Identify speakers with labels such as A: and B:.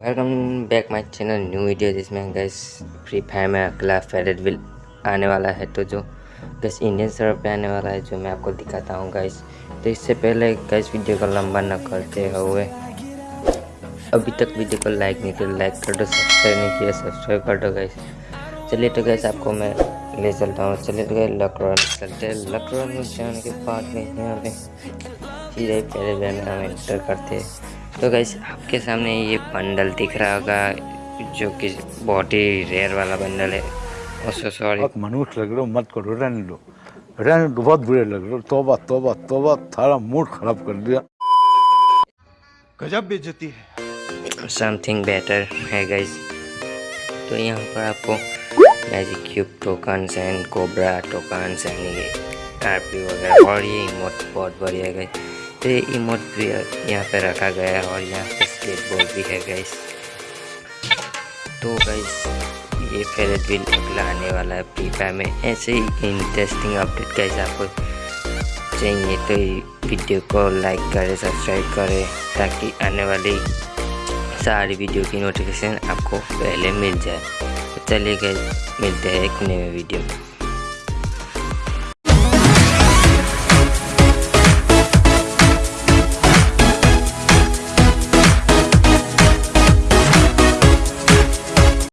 A: Welcome back my channel new video जिसमें guys free fire में अगला फेरेट विल आने वाला है। तो जो गैस इंडियन सर्वर पे आने वाला है, जो मैं आपको दिखाता हूँ गैस तो इससे पहले गैस वीडियो को लंबा न करते हुए, अभी तक वीडियो को लाइक नहीं किया लाइक कर दो सब्सक्राइब नहीं किया सब्सक्राइब कर दो गैस चलिए तो गैस आपको मैं ले चलता हूँ। चलिए तो गए लकड़ौन चलते लकड़ौन में जाने के बाद में यहाँ पे पहले में हम एंटर करते हैं। तो गैस आपके सामने ये बंडल दिख रहा होगा जो कि बहुत ही रेयर वाला बंडल है। उसको सॉरी
B: मनुष्य लग रहे हो मत करो रहने दो। रहने दो बहुत बुरे लग रहे हो। तोबा तोबा तोबा थारा मूड खराब कर दिया।
C: गजब बेइज्जती है।
A: समथिंग बेटर है गैस तो यहाँ पर आपको magic cube tokens and cobra tokens and ये आरपी वगैरह और ये इमोट बहुत बढ़िया गई ये इमोट भी यहाँ पे रखा गया है और यहाँ पे स्केट बोर्ड भी है गैस तो गैस ये फेरेट व्हील अगला आने वाला है फ्री फायर में. ऐसे ही इंटरेस्टिंग अपडेट गैस आपको चाहिए तो वीडियो को लाइक करें सब्सक्राइब करें, ताकि आने वाली सारी वीडियो की नोटिफिकेशन आपको पहले मिल जाए. तो चलिए गए मिलते हैं एक नए वीडियो में.